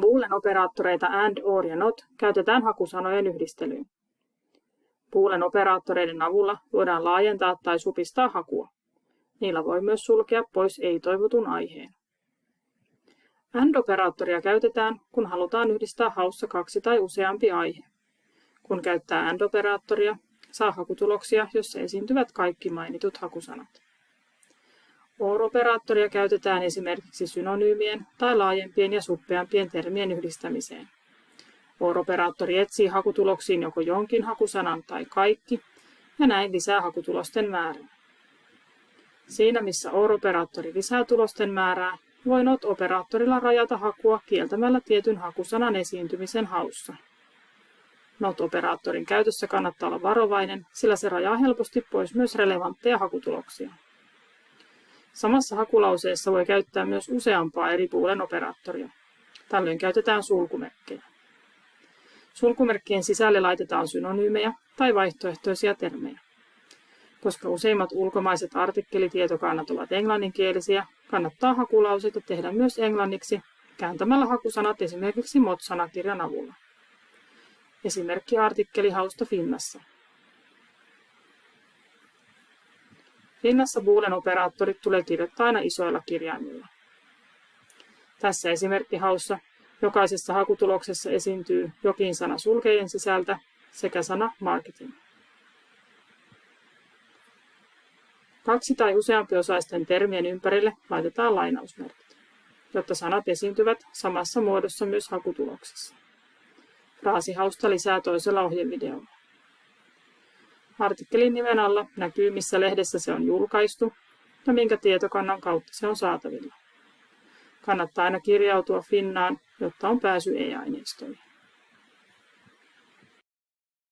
Boolean operaattoreita AND, OR ja NOT käytetään hakusanojen yhdistelyyn. Boolean operaattoreiden avulla voidaan laajentaa tai supistaa hakua. Niillä voi myös sulkea pois ei-toivotun aiheen. AND-operaattoria käytetään, kun halutaan yhdistää haussa kaksi tai useampi aihe. Kun käyttää AND-operaattoria, saa hakutuloksia, jossa esiintyvät kaikki mainitut hakusanat. OR-operaattoria käytetään esimerkiksi synonyymien tai laajempien ja suppeampien termien yhdistämiseen. OR-operaattori etsii hakutuloksiin joko jonkin hakusanan tai kaikki, ja näin lisää hakutulosten määrää. Siinä missä OR-operaattori lisää tulosten määrää, voi NOT-operaattorilla rajata hakua kieltämällä tietyn hakusanan esiintymisen haussa. NOT-operaattorin käytössä kannattaa olla varovainen, sillä se rajaa helposti pois myös relevantteja hakutuloksia. Samassa hakulauseessa voi käyttää myös useampaa eri puolen operaattoria. Tällöin käytetään sulkumerkkejä. Sulkumerkkien sisälle laitetaan synonyymejä tai vaihtoehtoisia termejä. Koska useimmat ulkomaiset artikkelitietokannat ovat englanninkielisiä, kannattaa hakulauseita tehdä myös englanniksi kääntämällä hakusanat esimerkiksi MOT-sanakirjan avulla. Esimerkki artikkeli hausta Finnassa. Finnassa Boolean operaattorit tulee kirjoittaa aina isoilla kirjaimilla. Tässä esimerkki haussa jokaisessa hakutuloksessa esiintyy jokin sana sulkejen sisältä sekä sana marketing. Kaksi tai osaisten termien ympärille laitetaan lainausmerkit, jotta sanat esiintyvät samassa muodossa myös hakutuloksessa. Fraasihausta lisää toisella ohjevideolla. Artikkelin nimen alla näkyy, missä lehdessä se on julkaistu ja minkä tietokannan kautta se on saatavilla. Kannattaa aina kirjautua Finnaan, jotta on pääsy e-aineistoihin.